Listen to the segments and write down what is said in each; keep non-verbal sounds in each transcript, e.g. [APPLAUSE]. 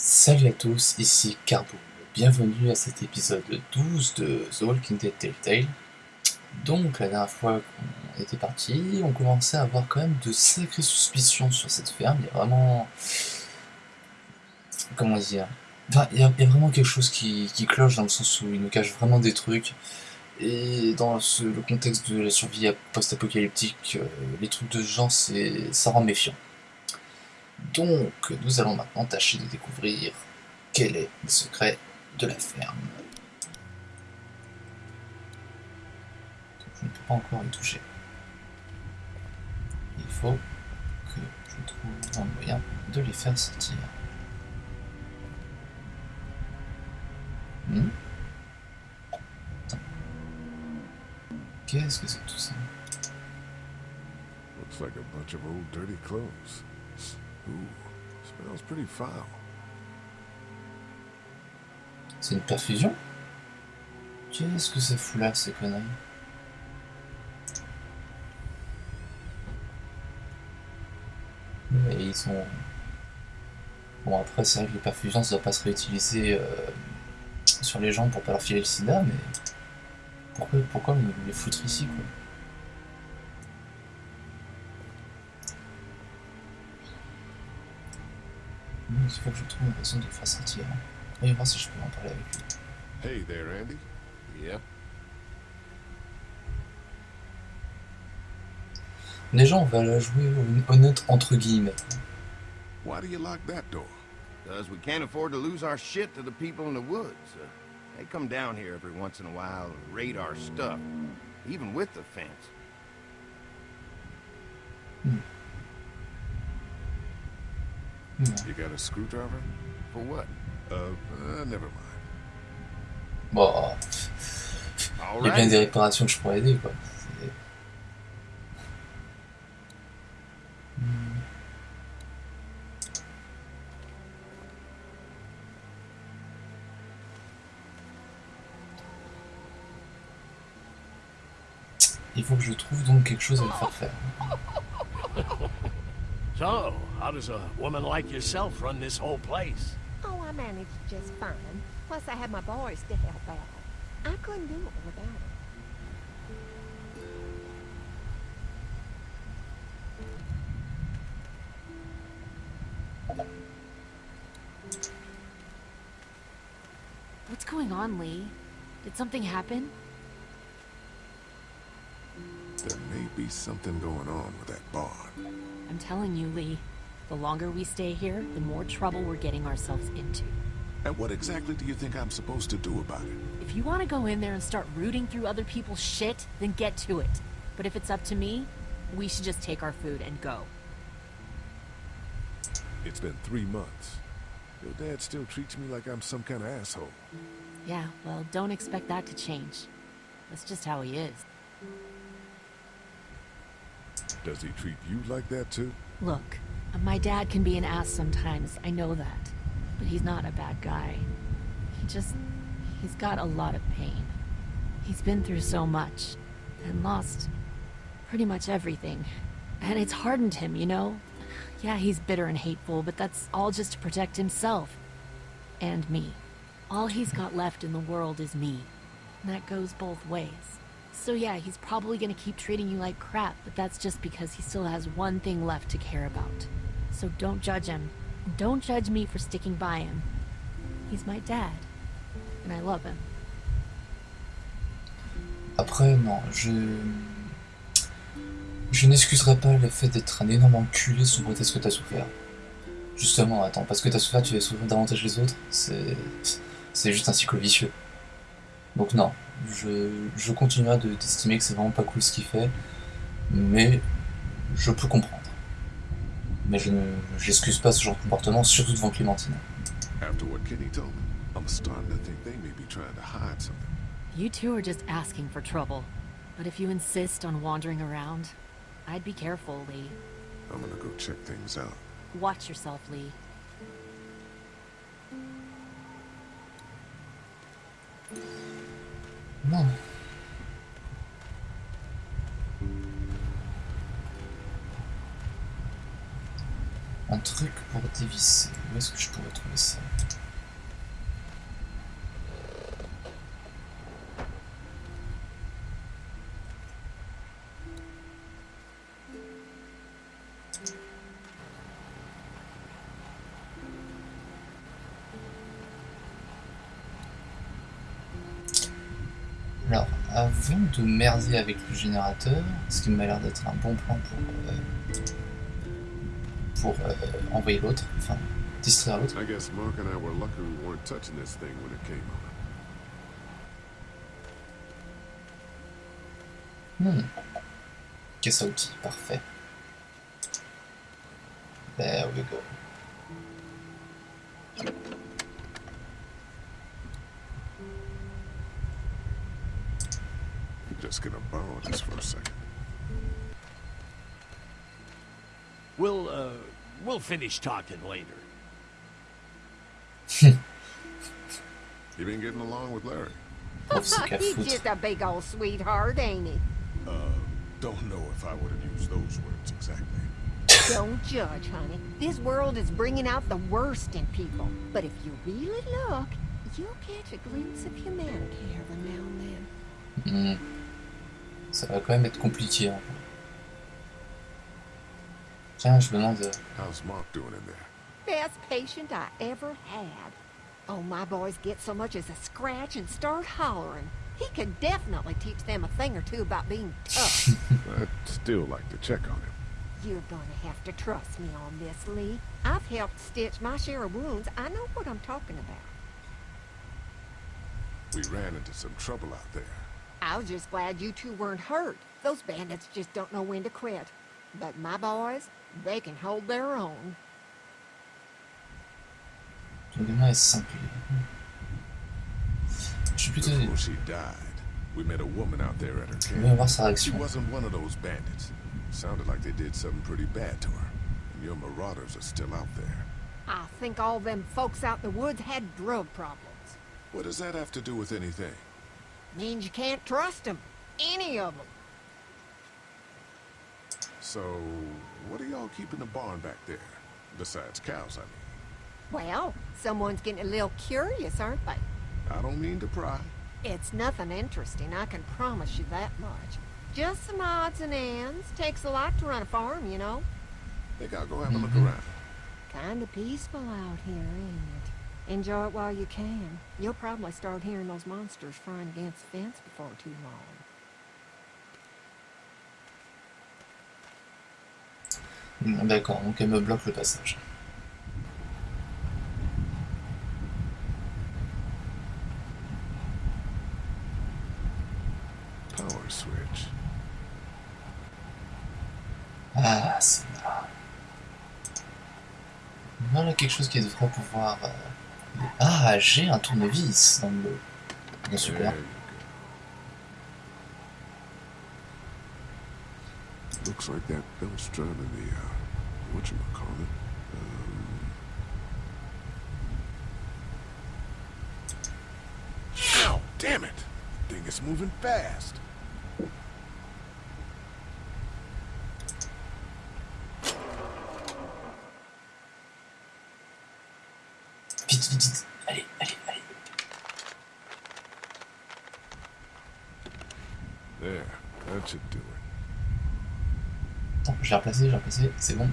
Salut à tous, ici Carbo. Bienvenue à cet épisode 12 de The Walking Dead Telltale. Donc, la dernière fois qu'on était parti, on commençait à avoir quand même de sacrées suspicions sur cette ferme. Il y a vraiment. Comment dire Enfin, il y, a, vraiment quelque chose qui, cloche dans le sens où il nous cache vraiment des trucs. Et dans le contexte de la survie post-apocalyptique, euh, les trucs de ce genre, ça rend méfiant. Donc, nous allons maintenant tâcher de découvrir quel est le secret de la ferme. Je ne peux pas encore y toucher. Il faut que je trouve un moyen de les faire sortir. Hmm Qu'est-ce que c'est tout ça? Looks like a bunch of old dirty clothes. C'est une perfusion? Qu'est-ce que ça fout là, ces conneries? Et ils sont... Bon, après, c'est vrai que les perfusions, ça doit pas se réutiliser euh, sur les gens pour pas leur filer le sida, mais... Pourquoi, pourquoi me les foutre ici, quoi? Il faut que je trouve une façon de le faire sortir. Voyons voir si je peux en parler avec lui. Hey there, Andy. Yep. Les gens, on va la jouer honnête entre guillemets. Why do you lock that door? Because we can't afford to lose our shit to the people in the woods. Uh, they come down here every once in a while and raid our stuff, even with the fence. You got a screwdriver? For what? Uh, uh never mind. Bon, All il y a bien des réparations que je pourrais aider, quoi. Hmm. Il faut que je trouve donc quelque chose à le faire faire. So, how does a woman like yourself run this whole place? Oh, I managed just fine. Plus, I had my boys to help out. I couldn't do it without them. What's going on, Lee? Did something happen? Be something going on with that barn. I'm telling you, Lee. The longer we stay here, the more trouble we're getting ourselves into. And what exactly do you think I'm supposed to do about it? If you want to go in there and start rooting through other people's shit, then get to it. But if it's up to me, we should just take our food and go. It's been three months. Your dad still treats me like I'm some kind of asshole. Yeah, well, don't expect that to change. That's just how he is. Does he treat you like that too? Look, my dad can be an ass sometimes, I know that. But he's not a bad guy. He just. He's got a lot of pain. He's been through so much, and lost pretty much everything. And it's hardened him, you know? Yeah, he's bitter and hateful, but that's all just to protect himself. And me. All he's got left in the world is me. And that goes both ways. So yeah, he's probably gonna keep treating you like crap, but that's just because he still has one thing left to care about. So don't judge him. Don't judge me for sticking by him. He's my dad. And I love him. Après, non, je. Je n'excuserai pas le fait d'être un énorme enculé sous prétexte que t'as souffert. Justement, attends, parce que t'as souffert, tu vas souffrir davantage les autres, c'est. C'est juste un cycle vicieux. Donc, non, je, je continuerai de- d'estimer que c'est vraiment pas cool ce qu'il fait, mais je peux comprendre. Mais je ne j'excuse pas ce genre de comportement, surtout devant Clémentine. After what Kenny told me, I'm starting to think they may be trying to hide something. You two are just asking for trouble. But if you insist on wandering around, I'd be careful, Lee. I'm gonna go check things out. Watch yourself, Lee. Non. On un truc pour dévisser. Où est-ce que je pourrais trouver ça? De merder avec le générateur, ce qui m'a l'air d'être un bon plan pour, euh, pour euh, envoyer l'autre, enfin distraire l'autre. I guess Mark and I were lucky we weren't touching this thing when it came on. Hmm. Caisse à outils, parfait. There we go. Just gonna borrow this for a second. We'll, uh, we'll finish talking later. You been getting along with Larry? [LAUGHS] Pauvre c'est He's just a big old sweetheart, ain't he? Uh, don't know if I would have used those words exactly. Don't judge, honey. This world is bringing out the worst in people. But if you really look, you'll catch a glimpse of humanity every now and then. Hmm. Ça va quand même être compliqué. hein. Tiens, je me demande. euh, How's Mark doing in there? Best patient I ever had. Oh, my boys get so much as a scratch and start hollering. He can definitely teach them a thing or two about being [LAUGHS] tough. I'd still like to check on him. You're gonna have to trust me on this, Lee. I've helped stitch my share of wounds. I know what I'm talking about. We ran into some trouble out there. I was just glad you two weren't hurt. Those bandits just don't know when to quit. But my boys, they can hold their own. Ton gamin est simple. Je. Before she died, we met a woman out there at her Je vais voir camp. She wasn't one of those bandits. Sounded like they did something pretty bad to her. And your marauders are still out there. I think all them folks out in the woods had drug problems. What does that have to do with anything? Means you can't trust them. Any of them. So, what are y'all keeping the barn back there? Besides cows, I mean. Well, someone's getting a little curious, aren't they? I don't mean to pry. It's nothing interesting, I can promise you that much. Just some odds and ends. Takes a lot to run a farm, you know. Think I'll go have a look Mhm. around. Kinda peaceful out here, ain't it? Enjoy it while you can. You'll probably start hearing those monsters frying against the fence before too long. Hmm, D'accord, donc elle me bloque le passage. Power switch. Ah, c'est là. Voilà quelque chose qui devrait pouvoir. euh, Ah, j'ai un tournevis dans le. There you go. Looks like that belt's driving the, uh, whatchamacallit? Um... Damn it! Thing is moving fast. Vite, vite, vite. Allez, allez, allez. There, that should do it. Attends, je l'ai replacé, je l'ai replacé, c'est bon.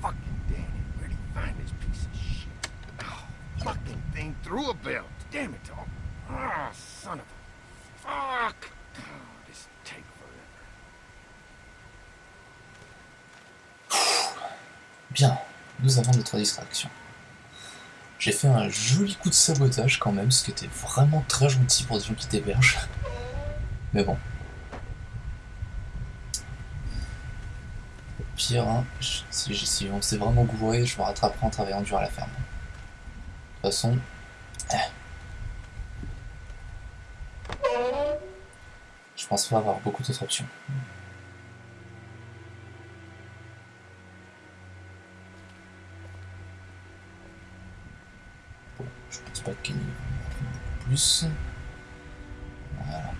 Fucking Danny, where'd he find this piece of shit? Oh, fucking thing through a belt. Damn it all. Ah, son of a... Fuck! Oh, this take forever. Bien, nous avons notre distraction. J'ai fait un joli coup de sabotage quand même, ce qui était vraiment très gentil pour des gens qui t'hébergent. Mais bon. Au pire, hein, si, si on s'est vraiment gouré, je me rattraperai en travaillant dur à la ferme. De toute façon... eh. Je pense pas avoir beaucoup d'autres options. Pas que Kenny va en prendre plus. Voilà.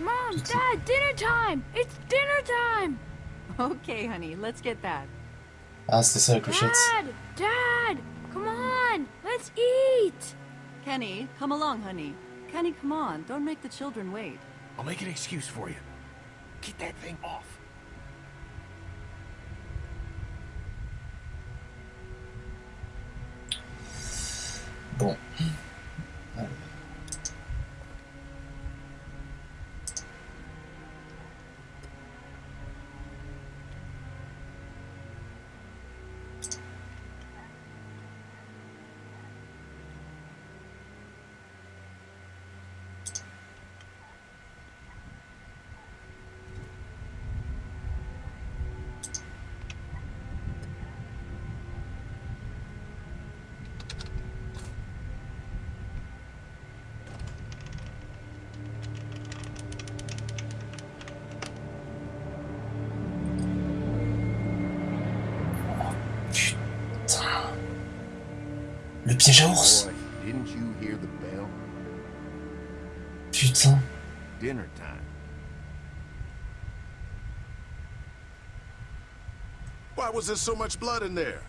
Mom, Dad, dinner time! It's dinner time! Okay, honey, let's get that. Ah, c'était ça la clochette. Dad! Dad! Come on! Let's eat! Kenny, come along, honey. Kenny, come on. Don't make the children wait. I'll make an excuse for you. Get that thing off. Bon. Le piège à ours oh, Boy, didn't you hear the bell? Putain. Dinner time. Why was there so much blood in there?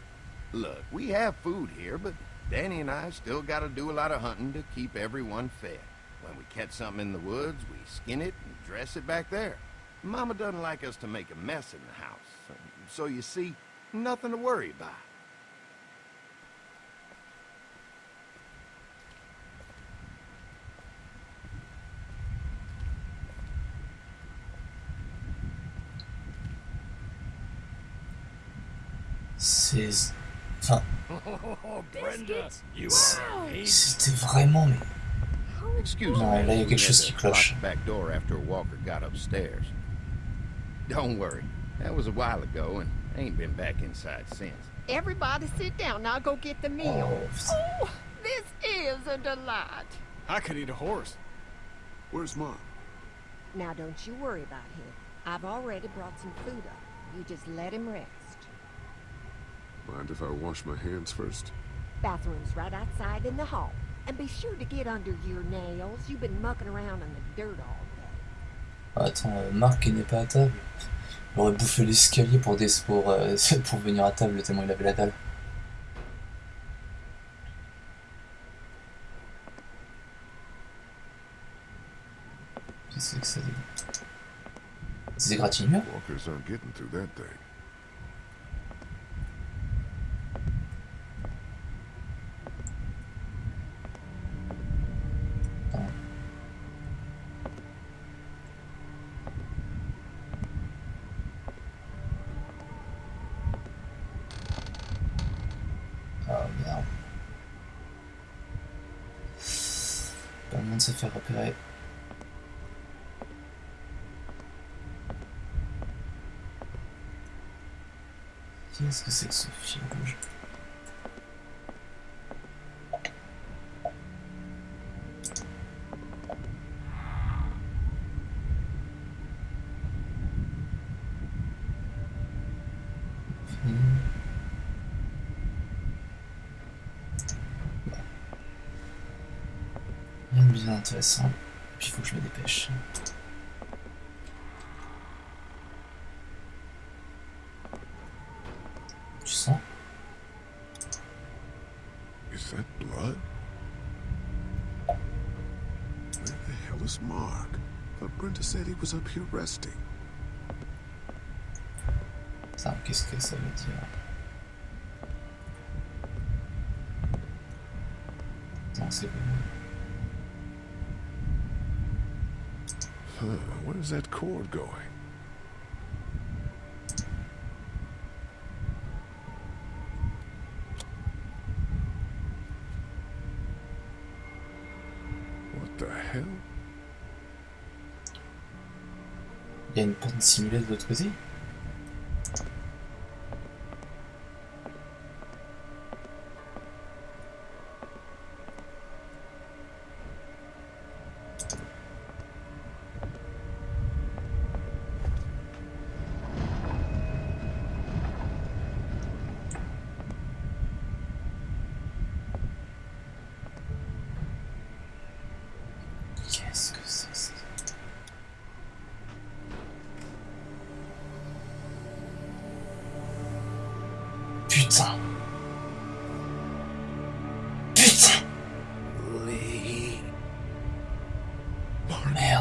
Look, we have food here, but Danny and I still gotta do a lot of hunting to keep everyone fed. When we catch something in the woods, we skin it and dress it back there. Mama doesn't like us to make a mess in the house. So you see, nothing to worry about. C'est... Enfin, Oh, Brenda, you c'est- are a c'était vraiment... Mais... Excuse Non, me. là, il y a quelque we had chose to qui lock cloche. the back door after Walker got upstairs. Don't worry. That was a while ago and ain't been back inside since. Everybody sit down. I'll go get the meal. Oh, putain. Oh, this is a delight. I could eat a horse. Where's Mom? Now, don't you worry about him. I've already brought some food up. You just let him rest. Mind if I wash my hands first? Bathroom's right outside in the hall. And be sure to get under your nails. You've been mucking around in the dirt all day. Attends, euh, Marc n'est pas à table. Il aurait bouffé l'escalier pour, des... pour, euh, [LAUGHS] pour venir à table tellement il avait la dalle. Qu'est-ce que c'est que ça Des égratignures Walkers aren't getting through that thing. Ah merde. Pas le monde de se repérer. Qu'est-ce que c'est que ce fil rouge Hmm. Rien de bien intéressant. Et puis il faut que je me dépêche. Tu sens? Is that blood? Where the hell is Mark? Thought Brenda said he was up here resting. Ça, qu'est-ce que ça veut dire? Non, c'est bon. Where's that cord going? What the hell? Il y a une porte dissimulée de l'autre côté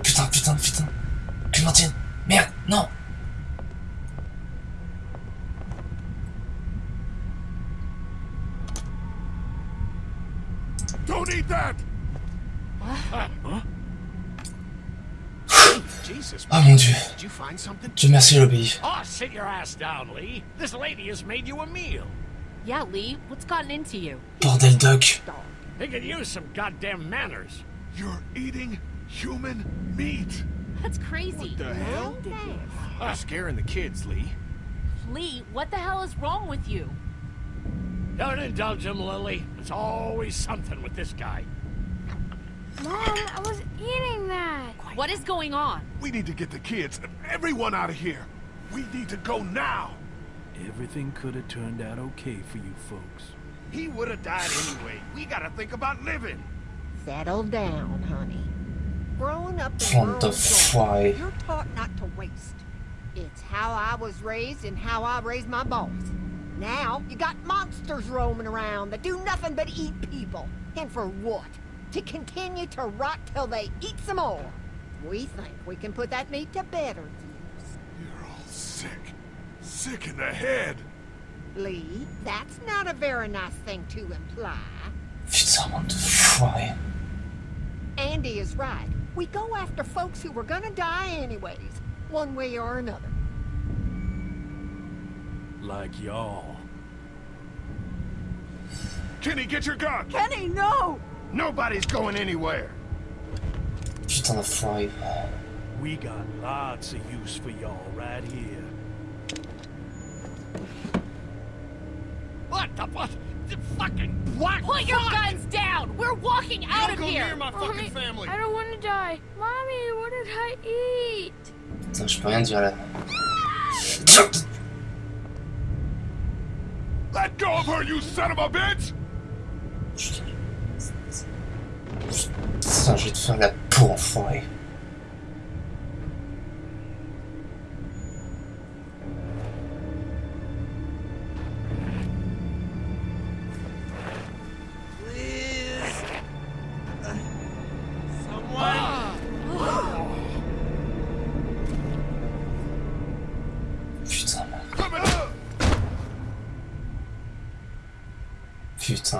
Putain Putain Putain Clémentine Merde Non Don't eat that! Jesus, Oh mon dieu did you find something? Dieu merci, elle obéit. Oh, sit your ass down, Lee. This lady has made you a meal. Yeah, Lee, what's gotten into you? Bordel Doc He could use some goddamn manners. You're eating human meat! That's crazy. What the hell? You're scaring the kids, Lee. Lee, what the hell is wrong with you? Don't indulge him, Lilly. It's always something with this guy. Mom, I was eating that. What is going on? We need to get the kids, everyone out of here. We need to go now. Everything could have turned out okay for you folks. He would have died anyway. We gotta think about living. Settle down, honey. Growing up in What the rural fuck? You're taught not to waste. It's how I was raised and how I raised my boys. Now, you got monsters roaming around that do nothing but eat people. And for what? To continue to rot till they eat some more. We think we can put that meat to better use. You're all sick. Sick in the head. Lee, that's not a very nice thing to imply. Putain, bande de foirés. Andy is right. We go after folks who were gonna die anyways, one way or another. Like y'all. Kenny, get your gun! Kenny, no! Nobody's going anywhere. Putain d'enfoiré. We got lots of use for y'all right here. What the fuck? The fucking black Put your guns down! We're walking out of Don't go here! near my Mommy, fucking family. I don't want to die. Mommy, what did I eat? Putain, je peux rien dire là. Let go of her, you son of a bitch! Putain, je vais te faire la peau, enfoiré.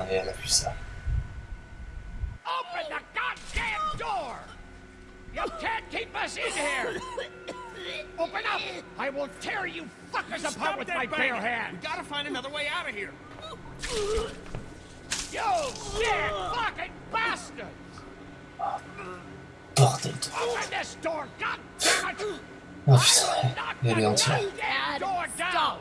Putain, et elle a vu ça. Open the goddamn door! You can't keep us in here! Open up! I will tear you fuckers apart with my bare hands! We gotta find another way out of here. You sick fucking bastards! Bordel de... Open this door, god damn it! Oh putain, Knock et elle est the entière. goddamn door down!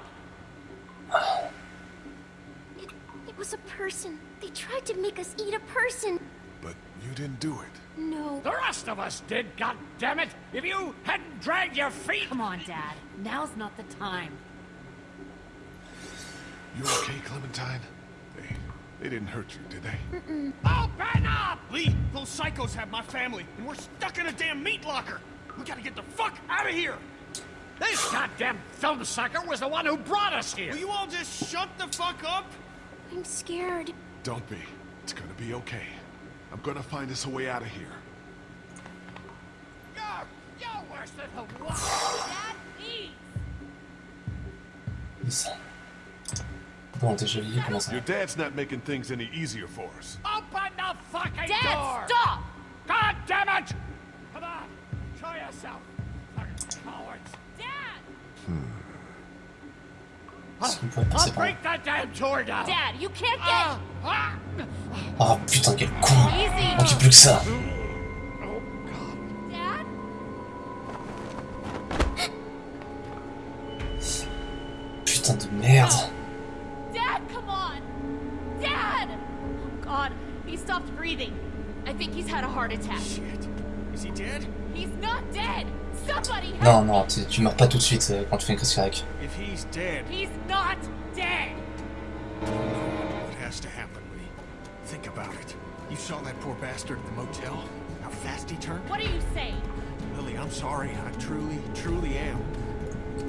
It, it was a person. They tried to make us eat a person. But you didn't do it. No. The rest of us did, god damn it! If you hadn't dragged your feet... Come on, Dad. Now's not the time. You okay, Clementine? They, they didn't hurt you, did they? Open up! Lee, those psychos have my family, and we're stuck in a damn meat locker. We gotta get the fuck out of here. This goddamn film sucker was the one who brought us here! Will you all just shut the fuck up? I'm scared. Don't be. It's gonna be okay. I'm gonna find us a way out of here. You're, you're worse than the one! Dad, please! Ça. Bon, déjà, Lilly, comment ça Your dad's not making things any easier for us. Open the fucking Dad, door! stop! God damn it! Come on, show yourself, fucking cowards! I'll break that damn door down. Dad, you can't get. Oh putain, quel con On oh, dit plus que ça Dad, Dad oh God, he stopped breathing. I think he's had a heart attack. Shit. Is he dead? He's not dead Somebody help! Non, non, tu, tu meurs pas tout de suite euh, quand tu fais une crise cardiaque. If he's dead, He's not dead! what has to happen, Lee? Think about it. You saw that poor bastard at the motel? How fast he turned? What are you saying? Lily, I'm sorry. I truly, truly am.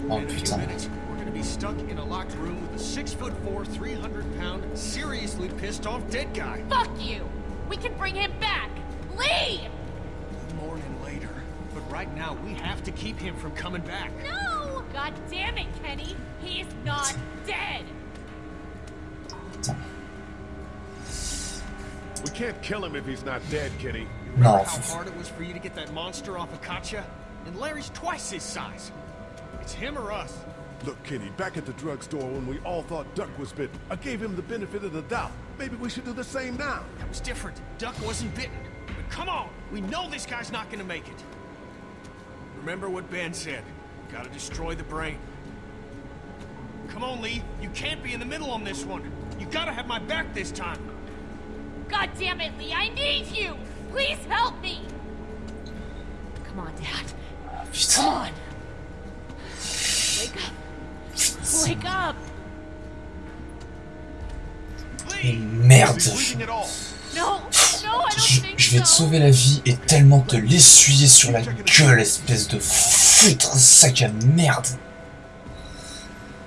Oh in a few minutes, we're gonna be stuck in a locked room with a six foot four, 300 pound, seriously pissed off dead guy. Fuck you! We can bring him back! Lee! Right now, we have to keep him from coming back. No! God damn it, Kenny! He's not dead! We can't kill him if he's not dead, Kenny. Remember No. how hard it was for you to get that monster off of Katjaa? And Larry's twice his size. It's him or us. Look, Kenny, back at the drugstore when we all thought Duck was bitten, I gave him the benefit of the doubt. Maybe we should do the same now. That was different. Duck wasn't bitten. But come on, we know this guy's not gonna make it. Remember what Ben said. Gotta destroy the brain. Come on, Lee. You can't be in the middle on this one. You gotta have my back this time. God damn it, Lee! I need you! Please help me! Come on, Dad. Come on! Wake up! Wake up! Lee! merde Is he all? No! No, I don't je, think je vais te sauver la vie et tellement te l'essuyer sur la gueule, espèce de foutre sac à merde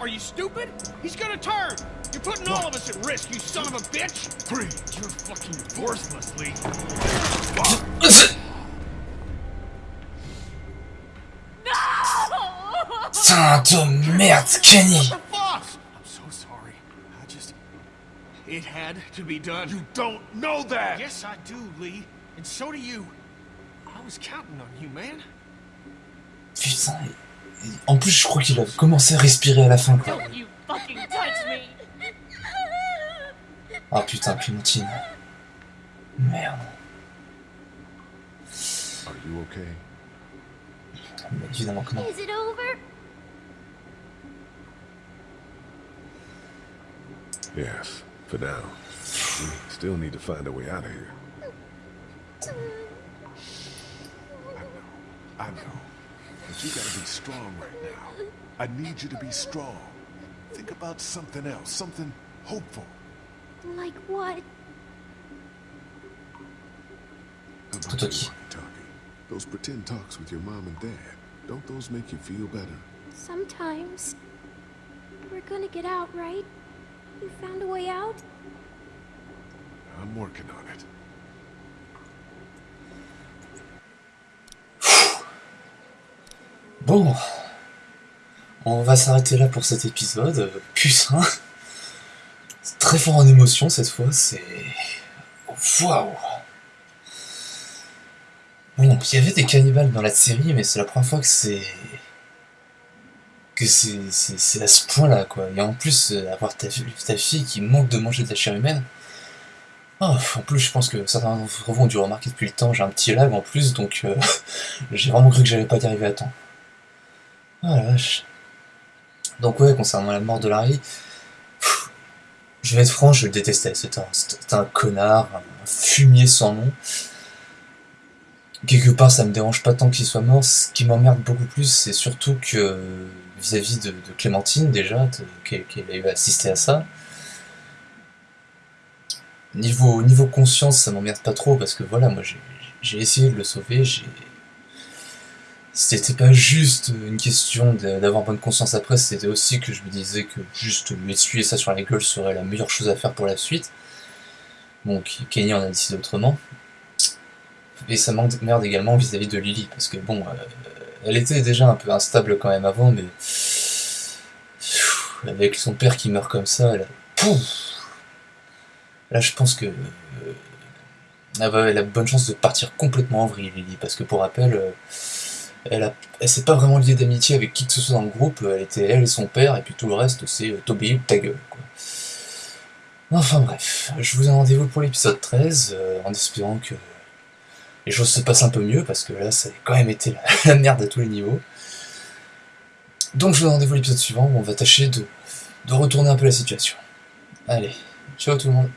Are you stupid? He's gonna turn! You're putting all of us at risk, you son of a bitch! Breathe. You're fucking worthless, Lee. No! Putain de merde, Kenny What the fuck? I'm so sorry. I just... It had to be done. You don't know that! Yes, I do, Lee. And so do you. I was counting on you, man. Putain, en plus je crois qu'il a commencé à respirer à la fin quoi. Don't you fucking touch me! Ah putain, Clémentine. Merde. Are you okay? Mais évidemment que non. Is it over? Yes, for now. We still need to find a way out of here. I know. I know. But you gotta be strong right now. I need you to be strong. Think about something else, something hopeful. Like what? How about Tout you, ok. walkie-talkie? Those pretend talks with your mom and dad. Don't those make you feel better? Sometimes. We're gonna get out, right? You found a way out? I'm working on it. Bon, on va s'arrêter là pour cet épisode. Putain, très fort en émotion cette fois, c'est... Waouh Bon, il y avait des cannibales dans la série, mais c'est la première fois que c'est... que c'est à ce point-là, quoi. Et en plus, euh, avoir ta, ta fille qui manque de manger de la chair humaine... Oh, en plus, je pense que certains d'entre vous ont dû remarquer depuis le temps, j'ai un petit lag en plus, donc euh, [LAUGHS] j'ai vraiment cru que j'allais pas y arriver à temps. Vache. Donc ouais, concernant la mort de Larry, je vais être franc, je le détestais. C'était un, connard, un fumier sans nom. Quelque part, ça me dérange pas tant qu'il soit mort. Ce qui m'emmerde beaucoup plus, c'est surtout que vis-à-vis de, Clémentine, déjà, qu'elle qu'elle ait assisté à ça. Niveau, niveau conscience, ça m'emmerde pas trop parce que voilà, moi j'ai essayé de le sauver, j'ai c'était pas juste une question d'avoir bonne conscience après, c'était aussi que je me disais que juste lui essuyer ça sur la gueule serait la meilleure chose à faire pour la suite. Bon, Kenny en a décidé autrement. Et ça m'emmerde également vis-à-vis de Lily, parce que bon, euh, elle était déjà un peu instable quand même avant, mais avec son père qui meurt comme ça, a... Pouf Là, je pense que euh, elle a bonne chance de partir complètement en vrille, Lily, parce que pour rappel, euh, elle, s'est pas vraiment liée d'amitié avec qui que ce soit dans le groupe, elle était elle et son père, et puis tout le reste, c'est euh, ou ta gueule, quoi. Enfin bref, je vous donne rendez-vous pour l'épisode 13, euh, en espérant que les choses se passent un peu mieux, parce que là, ça a quand même été la, [LAUGHS] merde à tous les niveaux. Donc je vous donne rendez-vous l'épisode suivant, où on va tâcher de, de retourner un peu la situation. Allez, ciao tout le monde